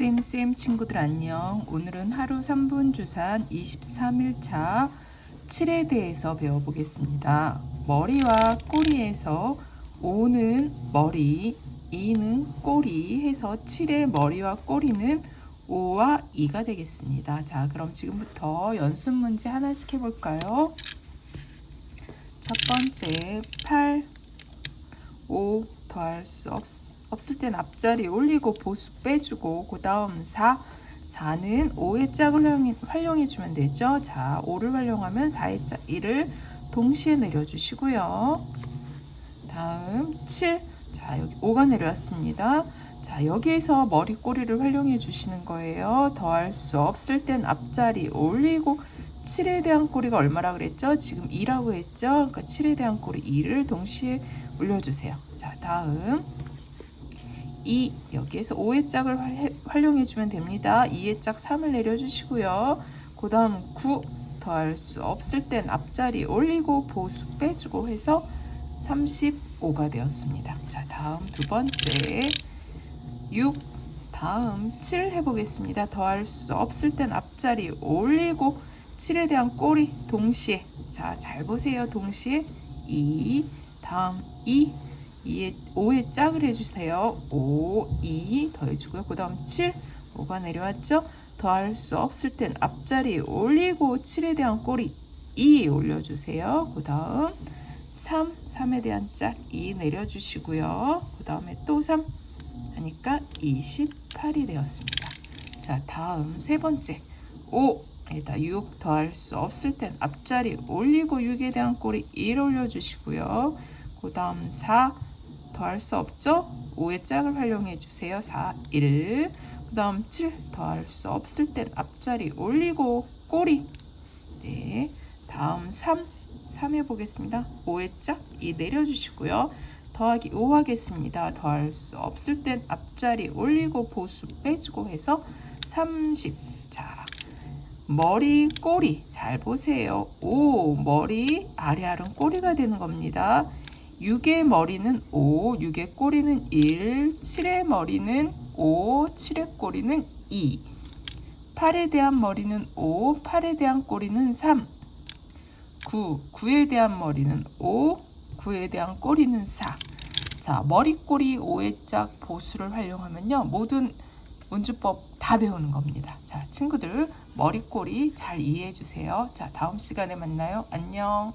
쌤쌤 친구들 안녕. 오늘은 하루 3분 주산 23일차 7에 대해서 배워보겠습니다. 머리와 꼬리에서 5는 머리, 2는 꼬리 해서 7의 머리와 꼬리는 5와 2가 되겠습니다. 자, 그럼 지금부터 연습 문제 하나씩 해볼까요? 첫 번째 8, 5 더할 수 없, 없을 땐 앞자리 올리고 보수 빼주고 그 다음 4 4는 5의 짝을 활용해, 주면 되죠 자 5를 활용하면 4의 짝 1을 동시에 내려주시고요 다음 7 자 여기 5가 내려왔습니다 자 여기에서 머리 꼬리를 활용해 주시는 거예요 더할 수 없을 땐 앞자리 올리고 7에 대한 꼬리가 얼마라 그랬죠? 지금 2라고 했죠? 그러니까 7에 대한 꼬리 2를 동시에 올려주세요. 자, 다음 2 여기에서 5의 짝을 활용해 주면 됩니다. 2의 짝 3을 내려주시고요. 그 다음 9 더할 수 없을 땐 앞자리 올리고 보수 빼주고 해서 35가 되었습니다. 자, 다음 두 번째 6 다음 7 해보겠습니다. 더할 수 없을 땐 앞자리 올리고 7에 대한 꼬리 동시에 자 잘 보세요 동시에 2 다음 2 2에 5에 짝을 해주세요. 5 2 더해주고요. 그 다음 7 5가 내려왔죠? 더할 수 없을 땐 앞자리 올리고 7에 대한 꼬리 2 올려주세요. 그 다음 3 3에 대한 짝 2 내려주시고요. 그 다음에 또 3 하니까 28이 되었습니다. 자 다음 세 번째. 5 에다 6 더할 수 없을 땐 앞자리 올리고 6에 대한 꼬리 1 올려주시고요. 그 다음 4 더할 수 없죠? 5의 짝을 활용해 주세요. 4, 1. 그 다음 7 더할 수 없을 땐 앞자리 올리고 꼬리. 네. 다음 3, 3 해보겠습니다. 5의 짝, 2 내려주시고요. 더하기 5 하겠습니다. 더할 수 없을 땐 앞자리 올리고 보수 빼주고 해서 30. 자, 머리, 꼬리 잘 보세요. 오, 머리, 아래알은 꼬리가 되는 겁니다. 6의 머리는 5, 6의 꼬리는 1, 7의 머리는 5, 7의 꼬리는 2, 8에 대한 머리는 5, 8에 대한 꼬리는 3, 9, 9에 대한 머리는 5, 9에 대한 꼬리는 4. 자, 머리, 꼬리, 5의 짝, 보수를 활용하면요. 모든 운주법 다 배우는 겁니다. 자, 친구들 머리꼬리 잘 이해해 주세요. 자, 다음 시간에 만나요. 안녕.